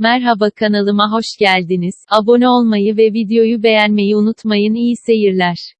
Merhaba kanalıma hoş geldiniz. Abone olmayı ve videoyu beğenmeyi unutmayın. İyi seyirler.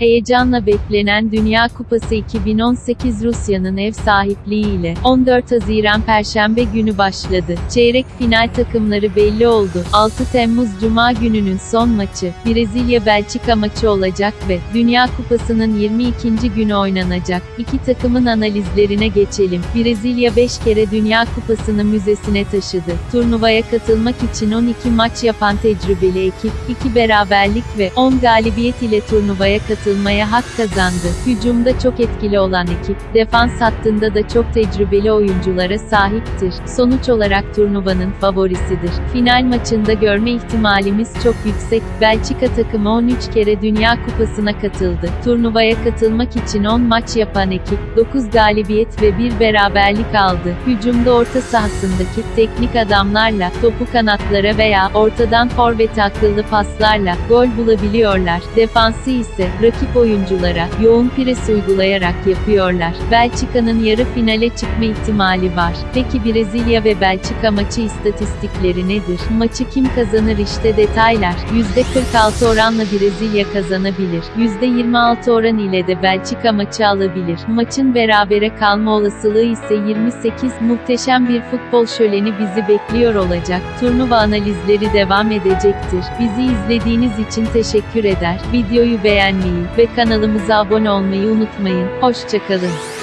Heyecanla beklenen Dünya Kupası 2018 Rusya'nın ev sahipliğiyle 14 Haziran Perşembe günü başladı. Çeyrek final takımları belli oldu. 6 Temmuz Cuma gününün son maçı Brezilya-Belçika maçı olacak ve Dünya Kupası'nın 22. günü oynanacak. İki takımın analizlerine geçelim. Brezilya 5 kere Dünya Kupası'nı müzesine taşıdı. Turnuvaya katılmak için 12 maç yapan tecrübeli ekip, 2 beraberlik ve 10 galibiyet ile turnuvaya katılmıştı katılmaya hak kazandı. Hücumda çok etkili olan ekip, defans hattında da çok tecrübeli oyunculara sahiptir. Sonuç olarak turnuvanın favorisidir. Final maçında görme ihtimalimiz çok yüksek. Belçika takımı 13 kere Dünya Kupası'na katıldı. Turnuvaya katılmak için 10 maç yapan ekip, 9 galibiyet ve 1 beraberlik aldı. Hücumda orta sahasındaki teknik adamlarla, topu kanatlara veya ortadan forvete akıllı paslarla gol bulabiliyorlar. Defansı ise rakip rakip oyunculara yoğun pres uygulayarak yapıyorlar. Belçika'nın yarı finale çıkma ihtimali var. Peki Brezilya ve Belçika maçı istatistikleri nedir? Maçı kim kazanır işte detaylar. %46 oranla Brezilya kazanabilir. %26 oran ile de Belçika maçı alabilir. Maçın berabere kalma olasılığı ise 28. Muhteşem bir futbol şöleni bizi bekliyor olacak. Turnuva analizleri devam edecektir. Bizi izlediğiniz için teşekkür eder. Videoyu beğenmeyi ve kanalımıza abone olmayı unutmayın. Hoşçakalın.